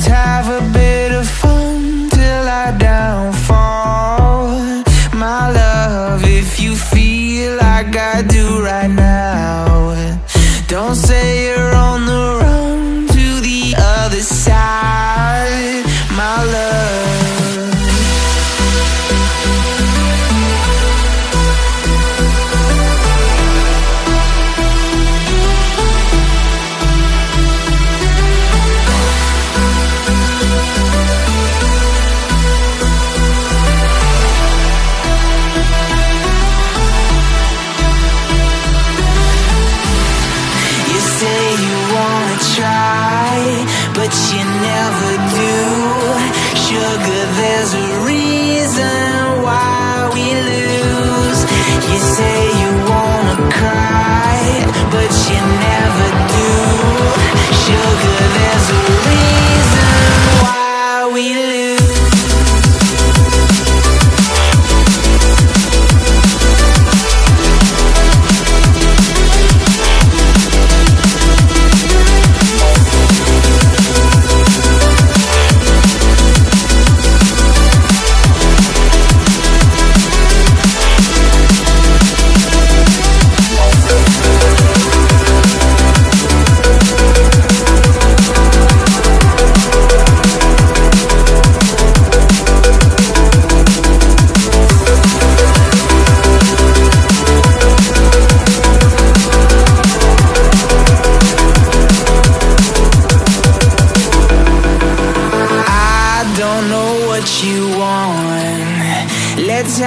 Let's have a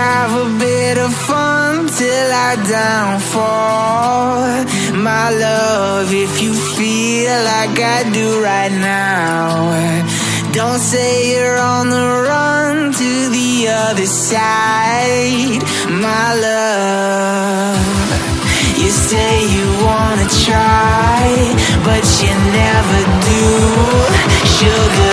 have a bit of fun till I downfall. My love, if you feel like I do right now, don't say you're on the run to the other side. My love, you say you wanna try, but you never do. Sugar,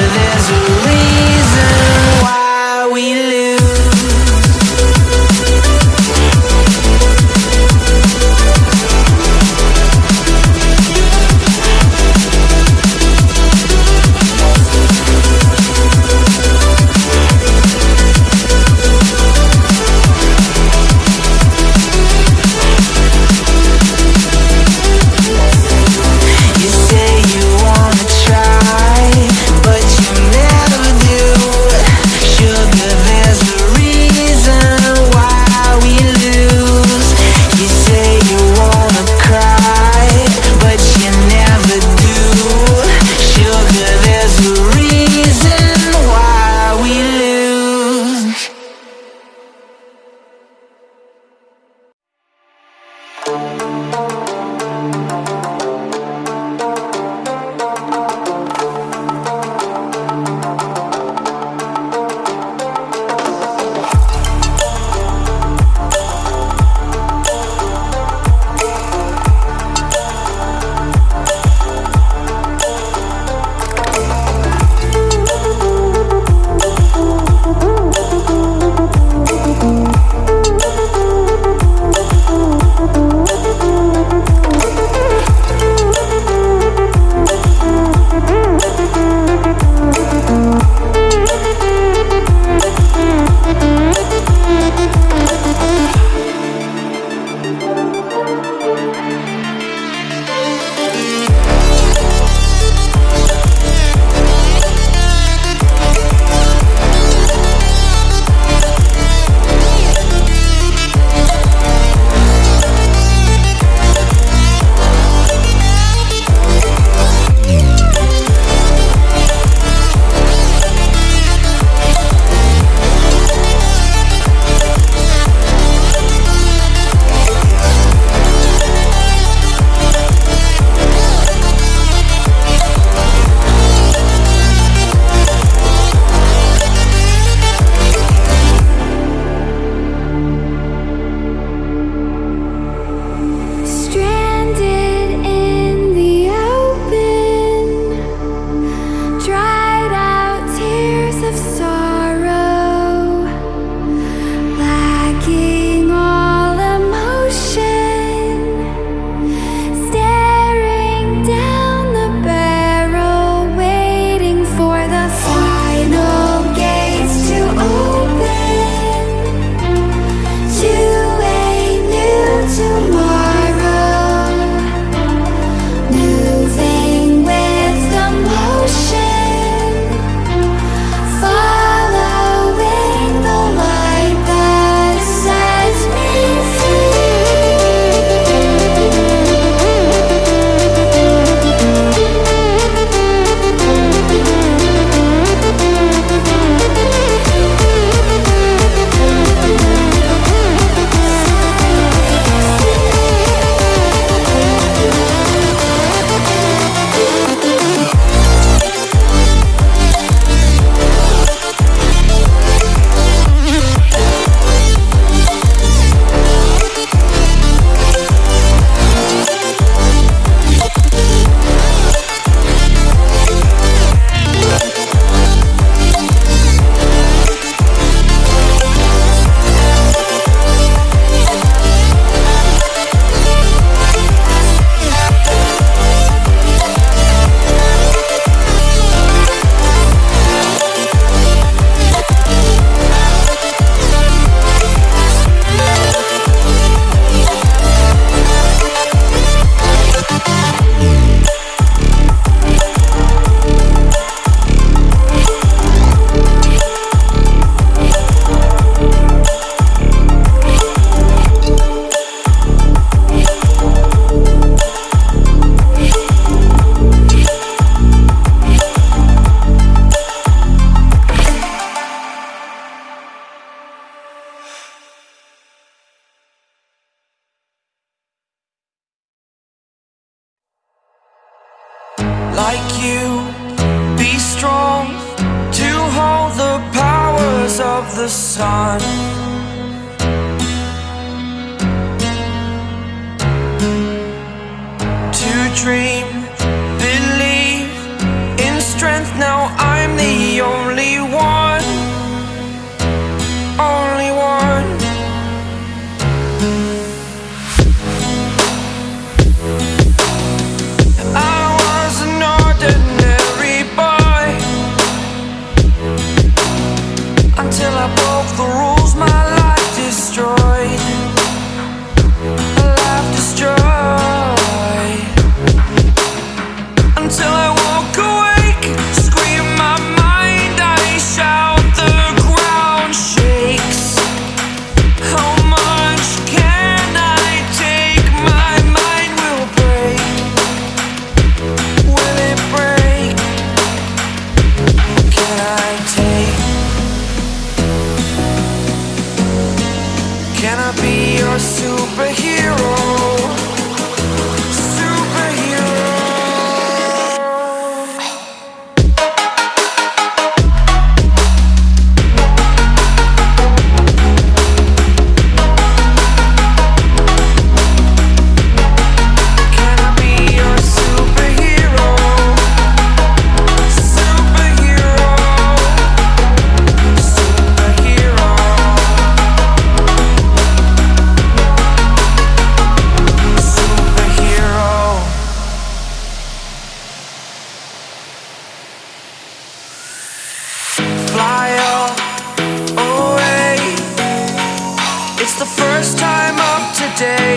dream Believe in strength, now I'm the only one Only one. I was an ordinary boy Until I broke the rules my life destroyed. the first time up today.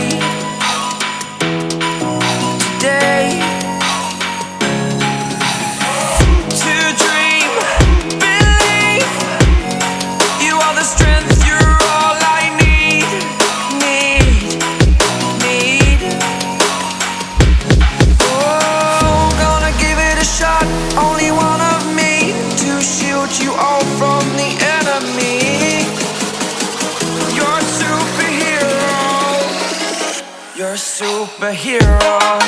hero.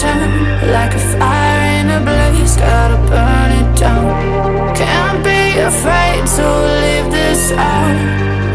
turn Like a fire in a blaze, gotta burn it down. Can't be afraid to leave this out.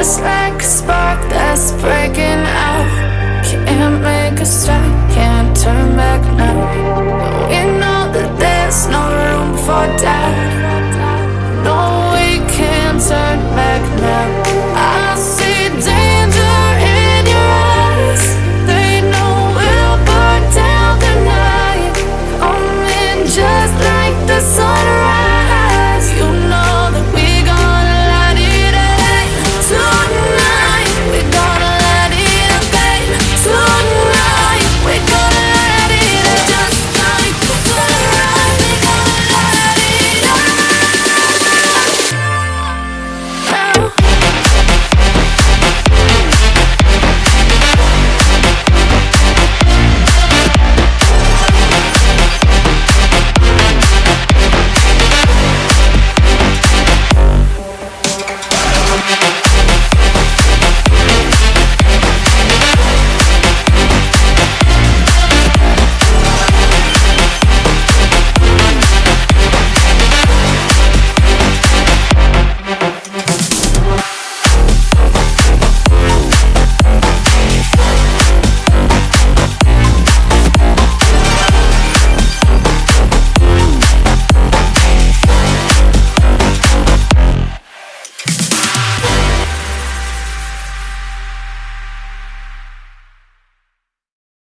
Just like a spark that's breaking out. Can't make a stop, can't turn back now.